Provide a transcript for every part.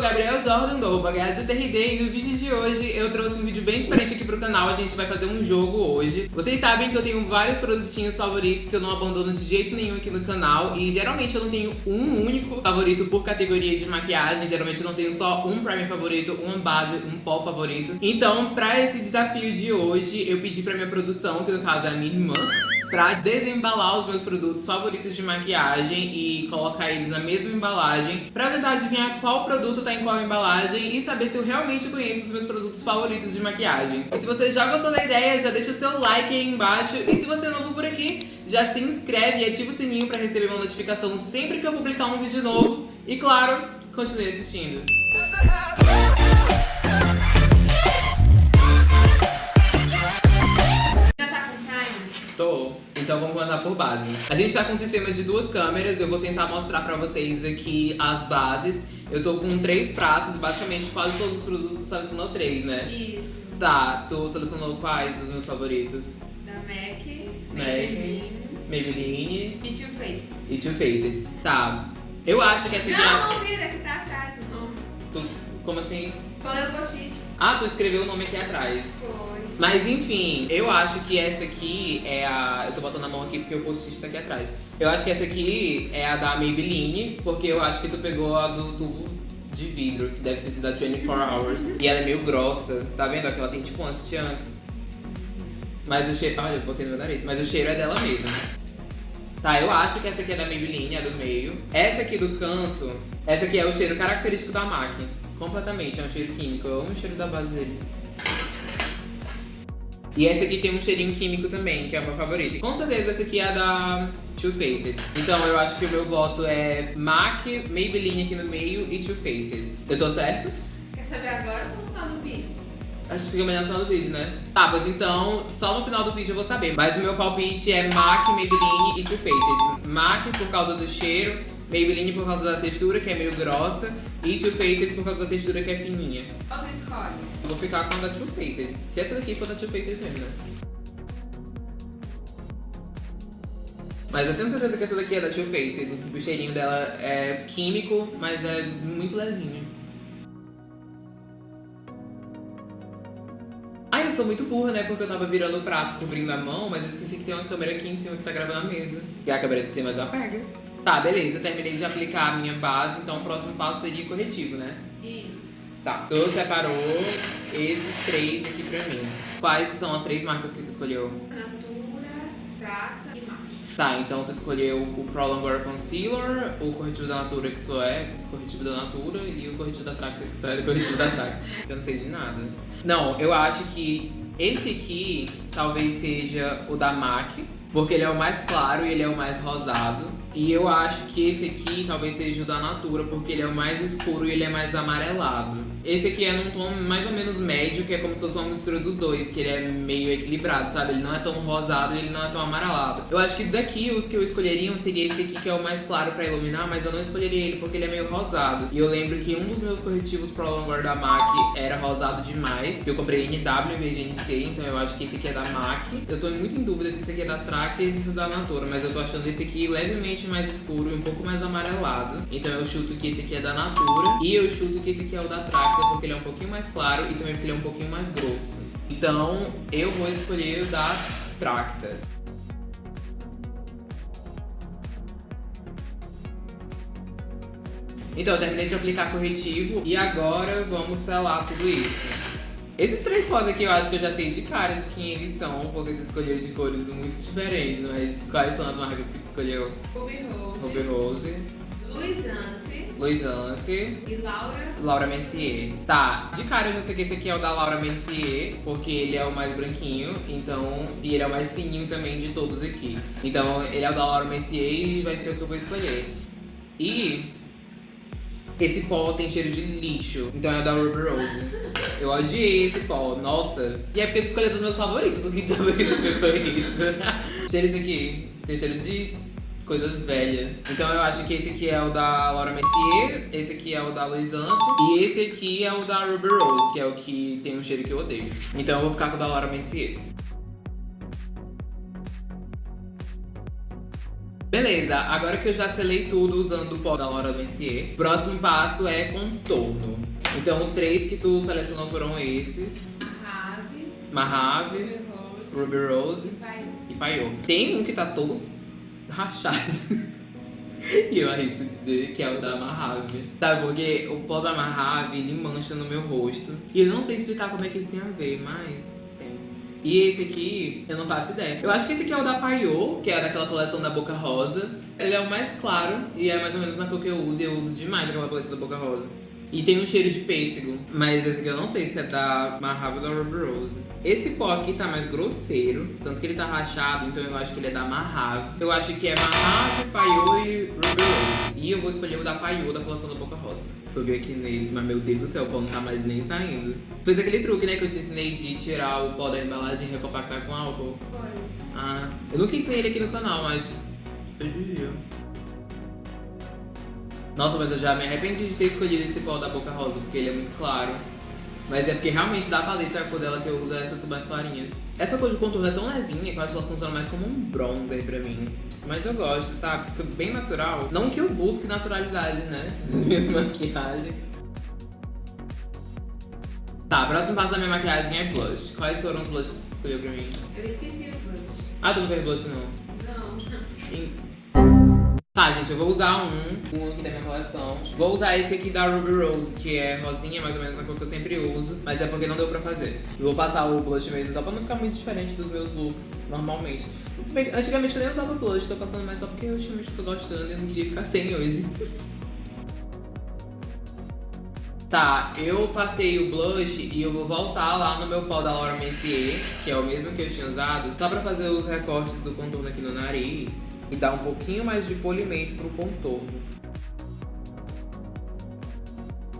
sou Gabriel Jordan do arroba TRD e no vídeo de hoje eu trouxe um vídeo bem diferente aqui pro canal. A gente vai fazer um jogo hoje. Vocês sabem que eu tenho vários produtinhos favoritos que eu não abandono de jeito nenhum aqui no canal e geralmente eu não tenho um único favorito por categoria de maquiagem. Geralmente eu não tenho só um primer favorito, uma base, um pó favorito. Então, pra esse desafio de hoje, eu pedi pra minha produção, que no caso é a minha irmã, pra desembalar os meus produtos favoritos de maquiagem e colocar eles na mesma embalagem pra tentar adivinhar qual produto tá em qual embalagem e saber se eu realmente conheço os meus produtos favoritos de maquiagem. E se você já gostou da ideia, já deixa o seu like aí embaixo e se você é novo por aqui, já se inscreve e ativa o sininho pra receber uma notificação sempre que eu publicar um vídeo novo e claro, continue assistindo. Então vamos começar por base. A gente tá com um sistema de duas câmeras, eu vou tentar mostrar pra vocês aqui as bases. Eu tô com três pratos, basicamente quase todos os produtos selecionou três, né? Isso. Tá, tu selecionou quais os meus favoritos? Da MAC, Maybelline Maybelline e Too Faced. e Too Faced. Tá. Eu acho que essa aqui Não, é... não vira, que tá atrás o nome. Tu... Como assim? Colei o post-it. Ah, tu escreveu o nome aqui atrás. Foi. Mas enfim, eu acho que essa aqui é a. Eu tô botando a mão aqui porque o post-it tá aqui atrás. Eu acho que essa aqui é a da Maybelline, porque eu acho que tu pegou a do tubo de vidro, que deve ter sido a 24 Hours. E ela é meio grossa, tá vendo? Aqui ela tem tipo umas chunks. Mas o cheiro. Olha, eu botei no meu nariz. Mas o cheiro é dela mesmo. Tá, eu acho que essa aqui é da Maybelline, é do meio. Essa aqui do canto, essa aqui é o cheiro característico da MAC. Completamente, é um cheiro químico. Eu amo o cheiro da base deles. E essa aqui tem um cheirinho químico também, que é o meu favorito. Com certeza essa aqui é a da Too Faced. Então eu acho que o meu voto é MAC, Maybelline aqui no meio e Too Faced. Eu tô certo? Quer saber agora ou só no final do vídeo? Acho que fica melhor no final do vídeo, né? Tá, pois então, só no final do vídeo eu vou saber. Mas o meu palpite é MAC, Maybelline e Too Faced. MAC por causa do cheiro, Maybelline por causa da textura, que é meio grossa, e Too Faced por causa da textura, que é fininha. Qual tu escolhe? Eu vou ficar com a da Too Faced. Se essa daqui for da Too Faced mesmo, né? Mas eu tenho certeza que essa daqui é da Too Faced. O cheirinho dela é químico, mas é muito levinho. Eu sou muito burra, né? Porque eu tava virando o prato, cobrindo a mão, mas eu esqueci que tem uma câmera aqui em cima que tá gravando a mesa. E a câmera de cima já pega. Tá, beleza. Terminei de aplicar a minha base, então o próximo passo seria corretivo, né? Isso. Tá, tu separou esses três aqui pra mim. Quais são as três marcas que tu escolheu? Natura, Tracta e MAC. Tá, então tu escolheu o Prolongor Concealer, o corretivo da Natura, que só é corretivo da Natura, e o corretivo da Tracta, que só é corretivo da Tracta. Eu não sei de nada. Não, eu acho que esse aqui talvez seja o da MAC, porque ele é o mais claro e ele é o mais rosado. E eu acho que esse aqui talvez seja o da Natura, porque ele é o mais escuro e ele é mais amarelado. Esse aqui é num tom mais ou menos médio, que é como se fosse uma mistura dos dois, que ele é meio equilibrado, sabe? Ele não é tão rosado e ele não é tão amarelado. Eu acho que daqui os que eu escolheria seria esse aqui, que é o mais claro pra iluminar, mas eu não escolheria ele porque ele é meio rosado. E eu lembro que um dos meus corretivos Pro Longor da MAC era rosado demais. Eu comprei NW em vez de NC, então eu acho que esse aqui é da MAC. Eu tô muito em dúvida se esse aqui é da Tracta e esse é da Natura, mas eu tô achando esse aqui levemente mais escuro e um pouco mais amarelado. Então eu chuto que esse aqui é da Natura e eu chuto que esse aqui é o da Tracta porque ele é um pouquinho mais claro e também porque ele é um pouquinho mais grosso. Então eu vou escolher o da Tracta. Então eu terminei de aplicar corretivo e agora vamos selar tudo isso. Esses três pós aqui eu acho que eu já sei de cara de quem eles são, porque tu escolheu de cores muito diferentes, mas quais são as marcas que tu escolheu? Ruby Rose. Ruby Rose, Luiz Anse Luiz Anse, e Laura. Laura Mercier. Tá, de cara eu já sei que esse aqui é o da Laura Mercier, porque ele é o mais branquinho, então. E ele é o mais fininho também de todos aqui. Então ele é o da Laura Mercier e vai ser o que eu vou escolher. E. Esse pó tem cheiro de lixo, então é da Ruby Rose. Eu odiei esse pó, nossa. E é porque tu escolheu dos meus favoritos, o que diabo que tu pegou isso? cheiro esse aqui, tem cheiro de coisa velha. Então eu acho que esse aqui é o da Laura Mercier, esse aqui é o da Luiz Anse e esse aqui é o da Ruby Rose, que é o que tem um cheiro que eu odeio. Então eu vou ficar com o da Laura Mercier. Beleza, agora que eu já selei tudo usando o pó da Laura Mercier, próximo passo é contorno. Então os três que tu selecionou foram esses. Mahave, Rose, Ruby Rose e Paiô. Tem um que tá todo rachado. e eu arrisco dizer que é o da Mahave. Sabe, porque o pó da Mahave, ele mancha no meu rosto. E eu não sei explicar como é que isso tem a ver, mas. E esse aqui, eu não faço ideia. Eu acho que esse aqui é o da Paiô, que é daquela coleção da Boca Rosa. Ele é o mais claro e é mais ou menos na cor que eu uso. E eu uso demais aquela paleta da Boca Rosa. E tem um cheiro de pêssego. Mas esse aqui eu não sei se é da ou da Ruby Rose. Esse pó aqui tá mais grosseiro. Tanto que ele tá rachado, então eu acho que ele é da Mahave. Eu acho que é Mahave, Paiô e Ruby Rose. E eu vou escolher o da Paiô da coleção da Boca Rosa. Eu vi aqui nele, mas meu Deus do céu, o pó não tá mais nem saindo. Fez aquele truque, né, que eu te ensinei de tirar o pó da embalagem e recompactar com álcool. Foi. Ah, eu nunca ensinei ele aqui no canal, mas eu devia. Nossa, mas eu já me arrependi de ter escolhido esse pó da Boca Rosa, porque ele é muito claro. Mas é porque realmente da paleta a cor dela que eu uso é essa mais clarinha. Essa cor de contorno é tão levinha que eu acho que ela funciona mais como um bronzer pra mim. Mas eu gosto, sabe? Fica bem natural. Não que eu busque naturalidade, né? Nas minhas maquiagens. Tá, próximo passo da minha maquiagem é blush. Quais foram os blushes que tu escolheu pra mim? Eu esqueci o blush. Ah, tu não fez blush não? Não. Tá, gente, eu vou usar um, um aqui da minha coleção. Vou usar esse aqui da Ruby Rose, que é rosinha, mais ou menos a cor que eu sempre uso, mas é porque não deu pra fazer. Eu vou passar o blush mesmo, só pra não ficar muito diferente dos meus looks normalmente. Antigamente eu nem usava blush, tô passando mais só porque eu ultimamente tô gostando e não queria ficar sem hoje. Tá, eu passei o blush e eu vou voltar lá no meu pó da Laura Mercier, que é o mesmo que eu tinha usado, só pra fazer os recortes do contorno aqui no nariz e dar um pouquinho mais de polimento pro contorno.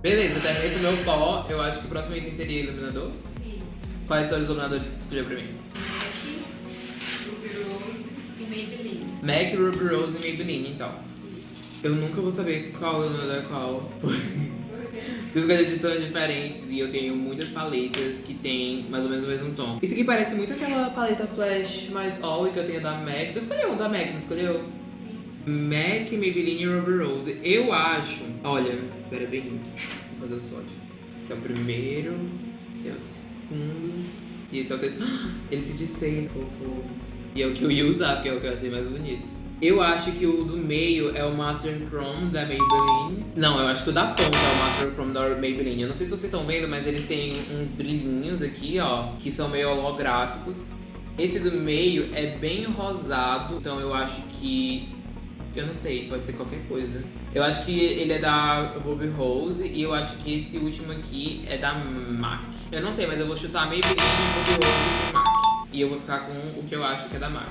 Beleza, terminei com o meu pó, eu acho que o próximo item seria iluminador. Isso. Quais são os iluminadores que você escolheu pra mim? MAC, Ruby Rose e Maybelline. MAC, Ruby Rose e Maybelline, então. Eu nunca vou saber qual iluminador é qual. Tu escolheu de tons diferentes e eu tenho muitas paletas que tem mais ou menos o mesmo tom. Isso aqui parece muito aquela paleta flash mais all que eu tenho da MAC. Tu escolheu um da MAC, não escolheu? Sim. MAC, Maybelline e Ruby Rose. Eu acho... Olha, pera bem. Vou fazer o swatch aqui. Esse é o primeiro, esse é o segundo e esse é o terceiro. Ele se desfez. E é o que eu ia usar, porque é o que eu achei mais bonito. Eu acho que o do meio é o Master Chrome da Maybelline. Não, eu acho que o da ponta é o Master Chrome da Maybelline. Eu não sei se vocês estão vendo, mas eles têm uns brilhinhos aqui, ó, que são meio holográficos. Esse do meio é bem rosado, então eu acho que... Eu não sei, pode ser qualquer coisa. Eu acho que ele é da Ruby Rose e eu acho que esse último aqui é da MAC. Eu não sei, mas eu vou chutar Maybelline, Ruby Rose e MAC. E eu vou ficar com o que eu acho que é da MAC.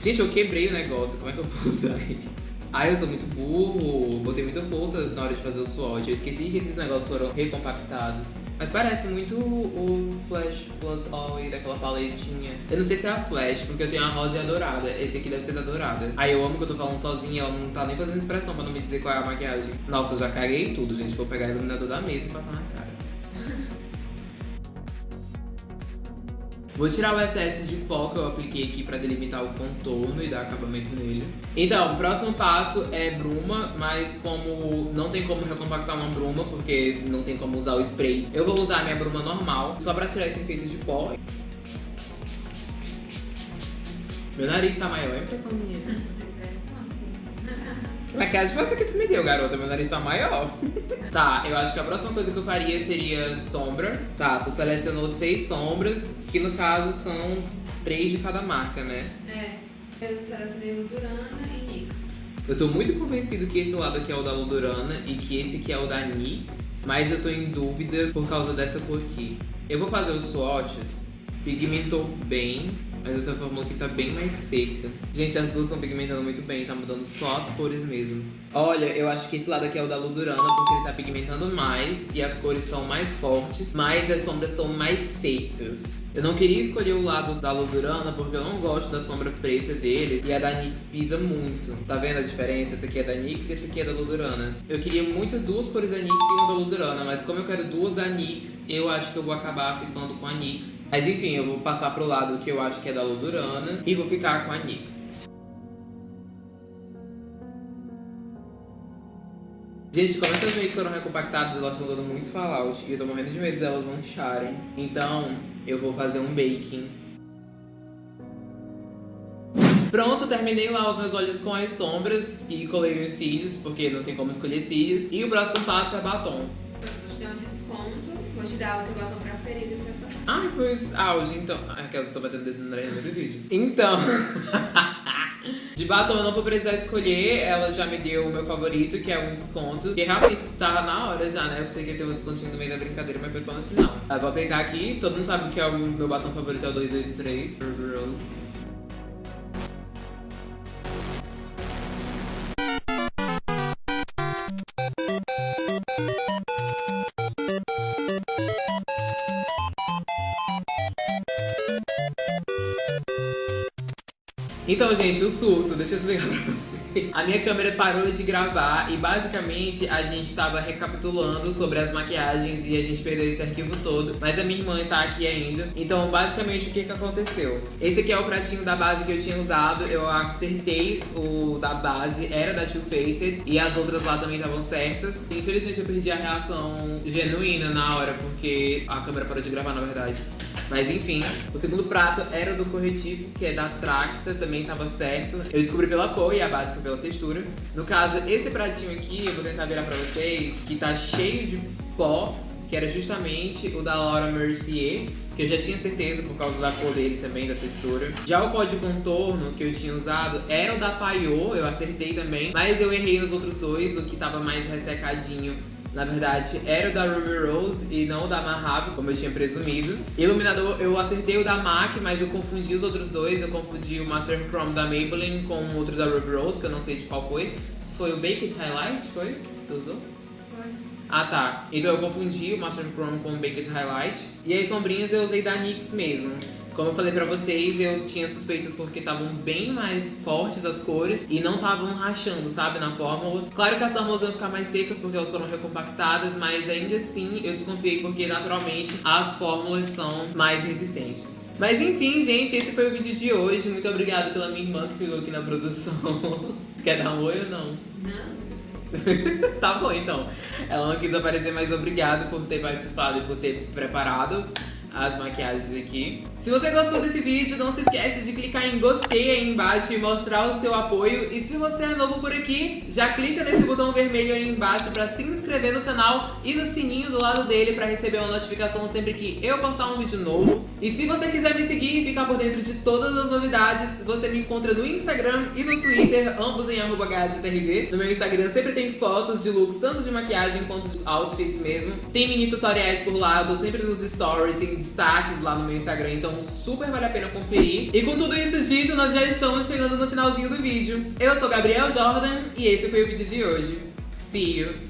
Gente, eu quebrei o negócio, como é que eu vou usar ele? Ai, eu sou muito burro, botei muita força na hora de fazer o swatch. Eu esqueci que esses negócios foram recompactados. Mas parece muito o Flash Plus All daquela paletinha. Eu não sei se é a Flash, porque eu tenho a rosa e a dourada. Esse aqui deve ser da dourada. Aí eu amo que eu tô falando sozinha, ela não tá nem fazendo expressão pra não me dizer qual é a maquiagem. Nossa, eu já caguei tudo, gente. Vou pegar o iluminador da mesa e passar na cara. Vou tirar o excesso de pó que eu apliquei aqui pra delimitar o contorno e dar acabamento nele. Então, o próximo passo é bruma, mas como não tem como recompactar uma bruma, porque não tem como usar o spray, eu vou usar a minha bruma normal, só pra tirar esse efeito de pó. Meu nariz tá maior, é impressão minha. Que maquiagem foi essa que tu me deu, garota? Meu nariz tá maior. tá, eu acho que a próxima coisa que eu faria seria sombra. Tá, tu selecionou seis sombras, que no caso são três de cada marca, né? É. Eu selecionei Ludurana e NYX. Eu tô muito convencido que esse lado aqui é o da Ludurana e que esse aqui é o da NYX, mas eu tô em dúvida por causa dessa cor aqui. Eu vou fazer os swatches, pigmentou bem, mas essa fórmula aqui tá bem mais seca. Gente, as duas estão pigmentando muito bem, tá mudando só as cores mesmo. Olha, eu acho que esse lado aqui é o da Ludurana, porque ele tá pigmentando mais e as cores são mais fortes, mas as sombras são mais secas. Eu não queria escolher o lado da Ludurana, porque eu não gosto da sombra preta deles, e a da NYX pisa muito. Tá vendo a diferença? Essa aqui é da NYX e essa aqui é da Ludurana. Eu queria muito duas cores da NYX e uma da Ludurana, mas como eu quero duas da NYX, eu acho que eu vou acabar ficando com a NYX. Mas enfim, eu vou passar pro lado que eu acho que é da Ludurana e vou ficar com a NYX. Gente, como essas makes foram recompactadas, elas estão dando muito fallout. E eu tô morrendo de medo delas mancharem. Então, eu vou fazer um baking. Pronto, terminei lá os meus olhos com as sombras e colei os cílios, porque não tem como escolher cílios. E o próximo passo é batom. Vou te dar um desconto, vou te dar outro batom preferido pra passar. Ai, pois, auge, então... Aquela que eu tô batendo dedo do vídeo. Então... De batom eu não vou precisar escolher, ela já me deu o meu favorito, que é um desconto. Que realmente tá na hora já, né? Eu pensei que ia ter um descontinho no meio da brincadeira, mas foi só no final. Eu vou aplicar aqui, todo mundo sabe que é o meu batom favorito, é o 283. Então, gente, o surto, deixa eu explicar pra você. A minha câmera parou de gravar e basicamente a gente tava recapitulando sobre as maquiagens e a gente perdeu esse arquivo todo. Mas a minha irmã tá aqui ainda. Então, basicamente, o que que aconteceu? Esse aqui é o pratinho da base que eu tinha usado. Eu acertei o da base, era da Too Faced. E as outras lá também estavam certas. Infelizmente, eu perdi a reação genuína na hora, porque a câmera parou de gravar, na verdade. Mas enfim, o segundo prato era do corretivo, que é da Tracta, também tava certo. Eu descobri pela cor e a base foi pela textura. No caso, esse pratinho aqui, eu vou tentar virar pra vocês, que tá cheio de pó, que era justamente o da Laura Mercier, que eu já tinha certeza por causa da cor dele também, da textura. Já o pó de contorno que eu tinha usado era o da Paiô, eu acertei também, mas eu errei nos outros dois, o que tava mais ressecadinho na verdade, era o da Ruby Rose e não o da Mahave, como eu tinha presumido. Iluminador, eu acertei o da MAC, mas eu confundi os outros dois. Eu confundi o Master Chrome da Maybelline com o outro da Ruby Rose, que eu não sei de qual foi. Foi o Baked Highlight, foi? Que tu usou? Foi. Ah, tá. Então eu confundi o Master Chrome com o Baked Highlight. E as sombrinhas eu usei da NYX mesmo. Como eu falei pra vocês, eu tinha suspeitas porque estavam bem mais fortes as cores e não estavam rachando, sabe, na fórmula. Claro que as fórmulas iam ficar mais secas porque elas foram recompactadas, mas ainda assim eu desconfiei porque naturalmente as fórmulas são mais resistentes. Mas enfim, gente, esse foi o vídeo de hoje. Muito obrigada pela minha irmã que ficou aqui na produção. Quer dar um oi ou não? Não, tá bom, então. Ela não quis aparecer, mas obrigado por ter participado e por ter preparado as maquiagens aqui. Se você gostou desse vídeo, não se esquece de clicar em gostei aí embaixo e mostrar o seu apoio. E se você é novo por aqui, já clica nesse botão vermelho aí embaixo para se inscrever no canal e no sininho do lado dele para receber uma notificação sempre que eu postar um vídeo novo. E se você quiser me seguir e ficar por dentro de todas as novidades, você me encontra no Instagram e no Twitter, ambos em arroba No meu Instagram sempre tem fotos de looks, tanto de maquiagem quanto de outfits mesmo. Tem mini tutoriais por lá, eu tô sempre nos stories, tem destaques lá no meu Instagram, então super vale a pena conferir. E com tudo isso dito, nós já estamos chegando no finalzinho do vídeo. Eu sou Gabriel Jordan e esse foi o vídeo de hoje. See you!